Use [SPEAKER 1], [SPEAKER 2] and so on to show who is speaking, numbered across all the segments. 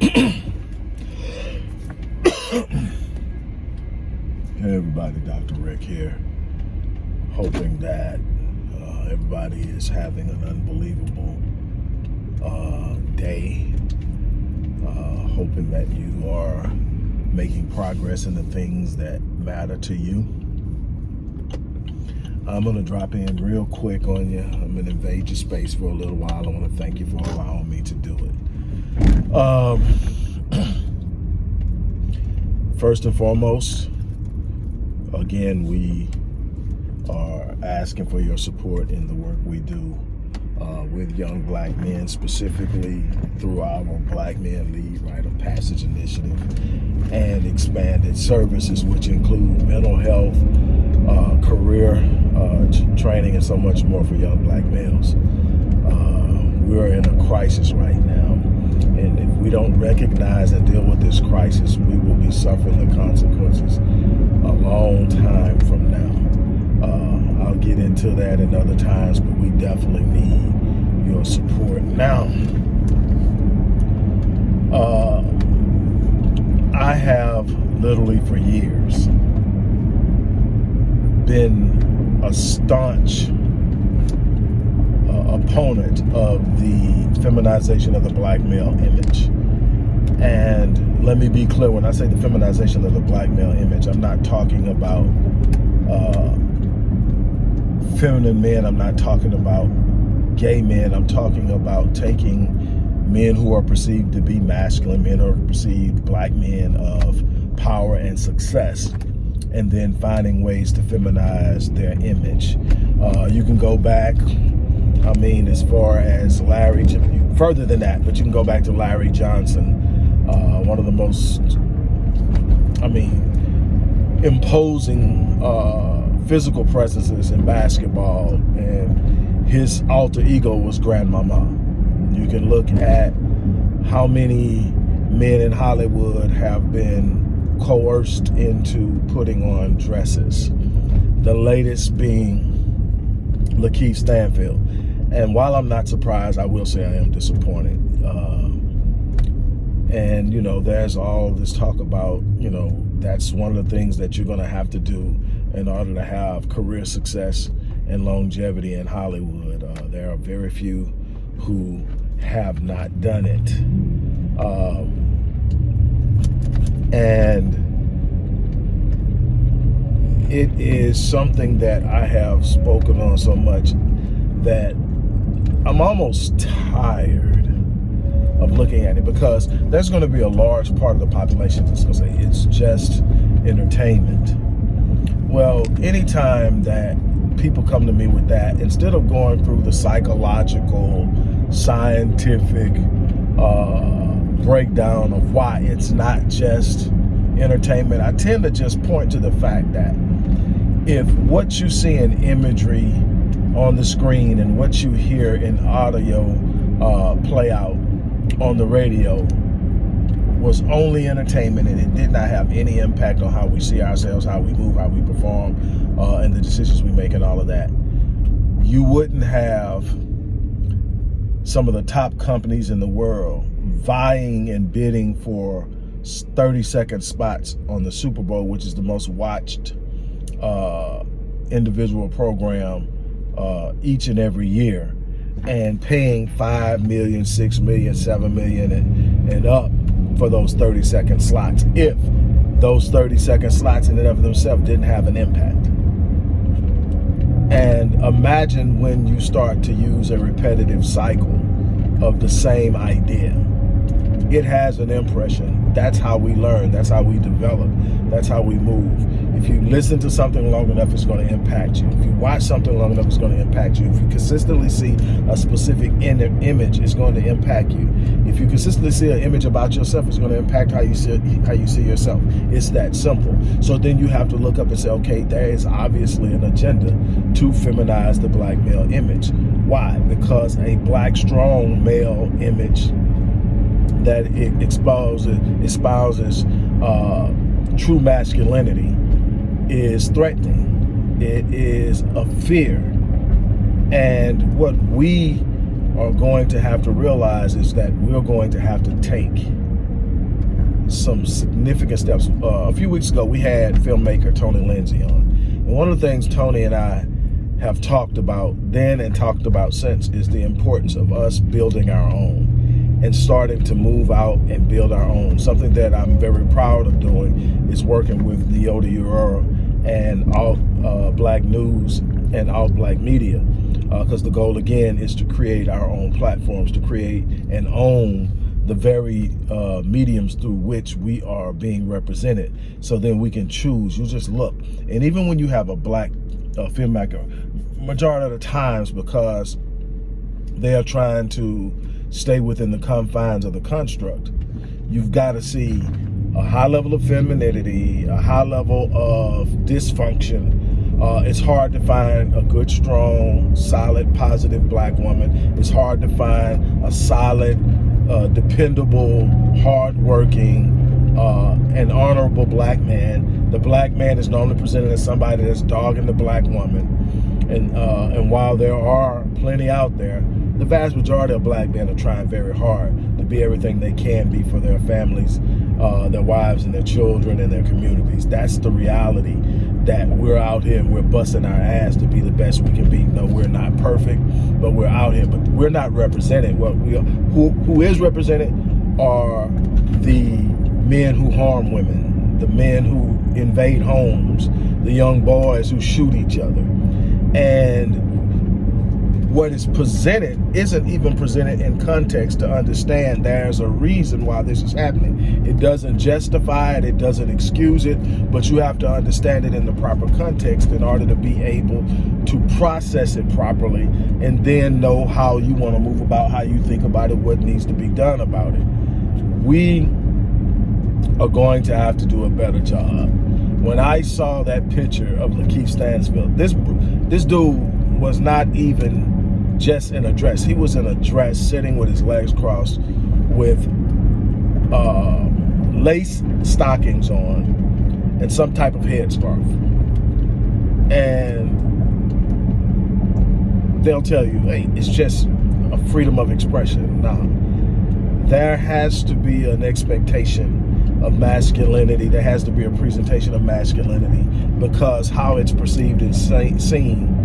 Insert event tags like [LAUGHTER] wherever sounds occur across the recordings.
[SPEAKER 1] hey everybody, Dr. Rick here. Hoping that uh, everybody is having an unbelievable uh, day. Uh, hoping that you are making progress in the things that matter to you. I'm going to drop in real quick on you. I'm going to invade your space for a little while. I want to thank you for allowing me to do it. Um, [CLEARS THROAT] first and foremost, again, we are asking for your support in the work we do uh, with young black men, specifically through our Black Men Lead Rite of Passage Initiative and expanded services, which include mental health, uh, career uh, training, and so much more for young black males. Uh, we're in a crisis right now and if we don't recognize and deal with this crisis, we will be suffering the consequences a long time from now. Uh, I'll get into that in other times, but we definitely need your support. Now, uh, I have literally for years been a staunch opponent of the feminization of the black male image. And let me be clear, when I say the feminization of the black male image, I'm not talking about uh, feminine men, I'm not talking about gay men, I'm talking about taking men who are perceived to be masculine, men who are perceived black men of power and success, and then finding ways to feminize their image. Uh, you can go back I mean, as far as Larry, further than that, but you can go back to Larry Johnson, uh, one of the most, I mean, imposing uh, physical presences in basketball, and his alter ego was Grandmama. You can look at how many men in Hollywood have been coerced into putting on dresses. The latest being Lakeith Stanfield. And while I'm not surprised, I will say I am disappointed. Uh, and, you know, there's all this talk about, you know, that's one of the things that you're going to have to do in order to have career success and longevity in Hollywood. Uh, there are very few who have not done it. Um, and it is something that I have spoken on so much that I'm almost tired of looking at it because there's going to be a large part of the population that's going to say it's just entertainment. Well, anytime that people come to me with that, instead of going through the psychological, scientific uh, breakdown of why it's not just entertainment, I tend to just point to the fact that if what you see in imagery on the screen and what you hear in audio uh, play out on the radio was only entertainment and it did not have any impact on how we see ourselves, how we move, how we perform, uh, and the decisions we make and all of that. You wouldn't have some of the top companies in the world vying and bidding for 30 second spots on the Super Bowl, which is the most watched uh, individual program uh, each and every year and paying 5 million, 6 million, 7 million and, and up for those 30 second slots if those 30 second slots in and of themselves didn't have an impact. And imagine when you start to use a repetitive cycle of the same idea. It has an impression. That's how we learn. That's how we develop. That's how we move. If you listen to something long enough, it's going to impact you. If you watch something long enough, it's going to impact you. If you consistently see a specific image, it's going to impact you. If you consistently see an image about yourself, it's going to impact how you see how you see yourself. It's that simple. So then you have to look up and say, okay, there is obviously an agenda to feminize the black male image. Why? Because a black strong male image that it exposes espouses uh, true masculinity is threatening. It is a fear. And what we are going to have to realize is that we're going to have to take some significant steps. Uh, a few weeks ago, we had filmmaker Tony Lindsay on. And one of the things Tony and I have talked about then and talked about since is the importance of us building our own and starting to move out and build our own. Something that I'm very proud of doing is working with Leota Urora and all uh, Black News and all Black Media because uh, the goal again is to create our own platforms, to create and own the very uh, mediums through which we are being represented. So then we can choose. You just look. And even when you have a black uh, filmmaker, majority of the times because they are trying to stay within the confines of the construct, you've got to see a high level of femininity, a high level of dysfunction, uh, it's hard to find a good, strong, solid, positive black woman. It's hard to find a solid, uh, dependable, hardworking, uh, and honorable black man. The black man is normally presented as somebody that's dogging the black woman. And, uh, and while there are plenty out there, the vast majority of black men are trying very hard to be everything they can be for their families, uh, their wives and their children and their communities. That's the reality that we're out here and we're busting our ass to be the best we can be. No, we're not perfect, but we're out here. But we're not represented. What we are, who who is represented are the men who harm women, the men who invade homes, the young boys who shoot each other, and what is presented isn't even presented in context to understand there's a reason why this is happening. It doesn't justify it, it doesn't excuse it, but you have to understand it in the proper context in order to be able to process it properly and then know how you want to move about, how you think about it, what needs to be done about it. We are going to have to do a better job. When I saw that picture of Lakeith Stanfield, this this dude was not even just in a dress. He was in a dress sitting with his legs crossed with uh, lace stockings on and some type of headscarf. And they'll tell you, hey, it's just a freedom of expression. Now, there has to be an expectation of masculinity. There has to be a presentation of masculinity because how it's perceived and seen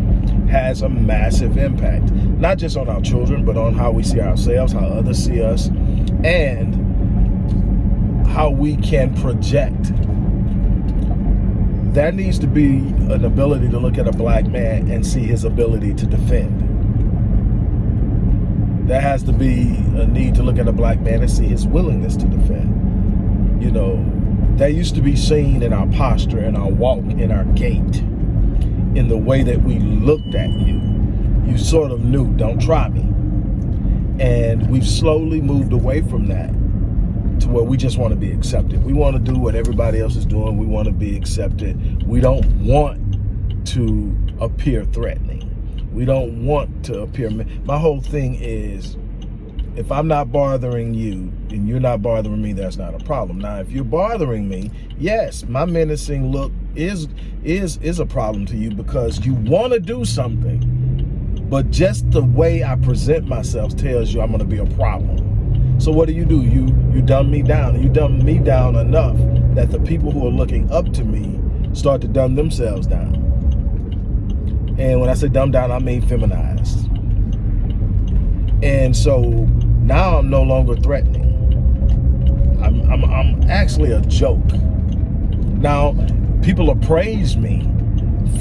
[SPEAKER 1] has a massive impact, not just on our children, but on how we see ourselves, how others see us, and how we can project. There needs to be an ability to look at a black man and see his ability to defend. There has to be a need to look at a black man and see his willingness to defend. You know, that used to be seen in our posture, in our walk, in our gait in the way that we looked at you. You sort of knew, don't try me. And we've slowly moved away from that to where we just want to be accepted. We want to do what everybody else is doing. We want to be accepted. We don't want to appear threatening. We don't want to appear. My whole thing is if I'm not bothering you and you're not bothering me, that's not a problem. Now, if you're bothering me, yes, my menacing look is is is a problem to you because you want to do something, but just the way I present myself tells you I'm going to be a problem. So what do you do? You you dumb me down. You dumb me down enough that the people who are looking up to me start to dumb themselves down. And when I say dumb down, I mean feminized. And so now I'm no longer threatening. I'm, I'm, I'm actually a joke. Now, people appraise me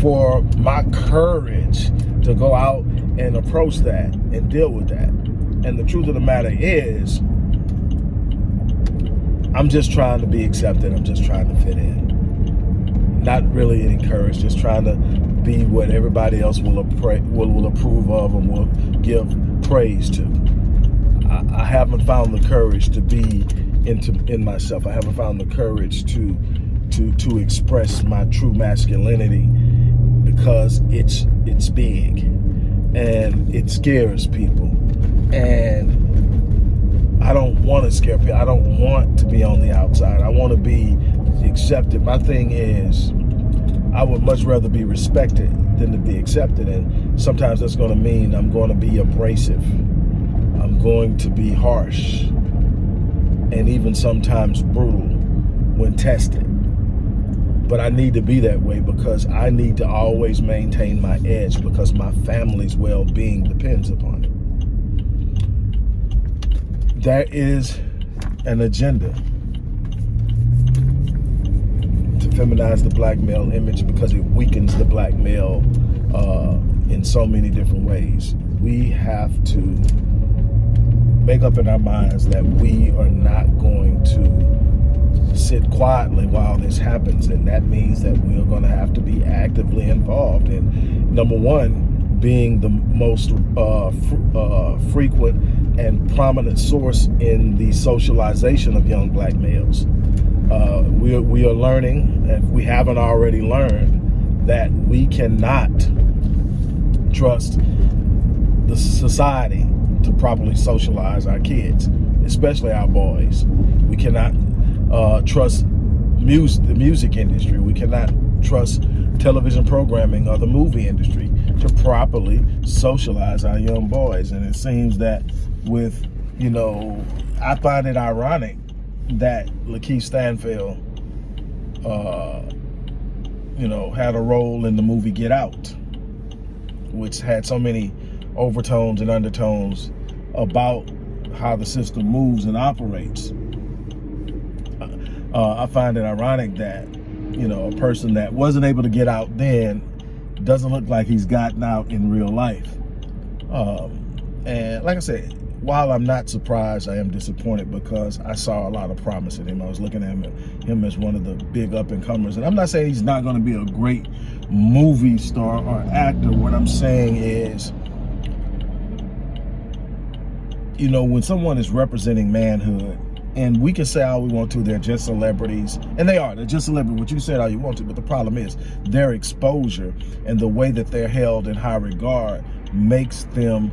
[SPEAKER 1] for my courage to go out and approach that and deal with that. And the truth of the matter is, I'm just trying to be accepted. I'm just trying to fit in. Not really encouraged, just trying to be what everybody else will, will, will approve of and will give praise to. I, I haven't found the courage to be into in myself. I haven't found the courage to to to express my true masculinity because it's it's big and it scares people and I don't want to scare people. I don't want to be on the outside. I want to be accepted. My thing is I would much rather be respected than to be accepted. And sometimes that's going to mean I'm going to be abrasive. I'm going to be harsh. and even sometimes brutal when tested. But I need to be that way because I need to always maintain my edge because my family's well-being depends upon it. That is an agenda to feminize the black male image because it weakens the black male uh, in so many different ways. We have to make up in our minds that we are not going to sit quietly while this happens. And that means that we're going to have to be actively involved. And number one, being the most uh, fr uh, frequent and prominent source in the socialization of young black males. Uh, we, are, we are learning, if we haven't already learned, that we cannot trust the society to properly socialize our kids, especially our boys. We cannot uh, trust music, the music industry. We cannot trust television programming or the movie industry to properly socialize our young boys. And it seems that with, you know, I find it ironic that Lakeith Stanfield, uh, you know, had a role in the movie Get Out, which had so many overtones and undertones about how the system moves and operates. Uh, I find it ironic that, you know, a person that wasn't able to get out then doesn't look like he's gotten out in real life. Um, and like I said, while I'm not surprised, I am disappointed because I saw a lot of promise in him. I was looking at him, him as one of the big up and comers. And I'm not saying he's not going to be a great movie star or actor. What I'm saying is, you know, when someone is representing manhood, and we can say all we want to, they're just celebrities, and they are, they're just celebrities, what you said all you want to, but the problem is their exposure and the way that they're held in high regard makes them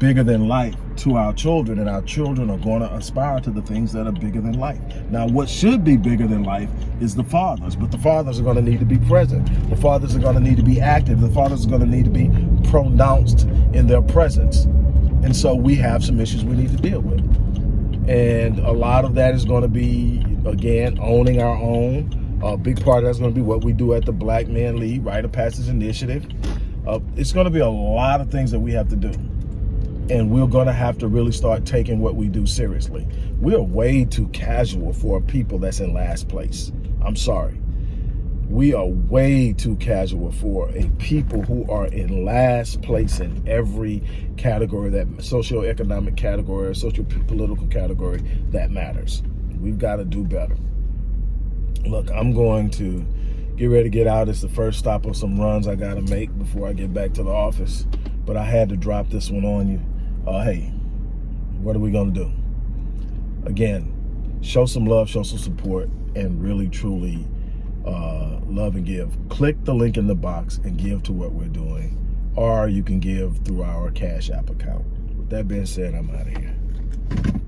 [SPEAKER 1] bigger than life to our children and our children are going to aspire to the things that are bigger than life. Now what should be bigger than life is the fathers, but the fathers are going to need to be present. The fathers are going to need to be active. The fathers are going to need to be pronounced in their presence. And so we have some issues we need to deal with. And a lot of that is going to be, again, owning our own. A big part of that's going to be what we do at the Black Men Lead, Rite of Passage Initiative. Uh, it's going to be a lot of things that we have to do. And we're going to have to really start taking what we do seriously. We're way too casual for people that's in last place. I'm sorry we are way too casual for a people who are in last place in every category that socioeconomic category or social political category that matters. We've got to do better. Look, I'm going to get ready to get out. It's the first stop of some runs I got to make before I get back to the office. But I had to drop this one on you. Uh, hey, what are we going to do? Again, show some love, show some support, and really, truly uh, love and give. Click the link in the box and give to what we're doing. Or you can give through our Cash App account. With that being said, I'm out of here.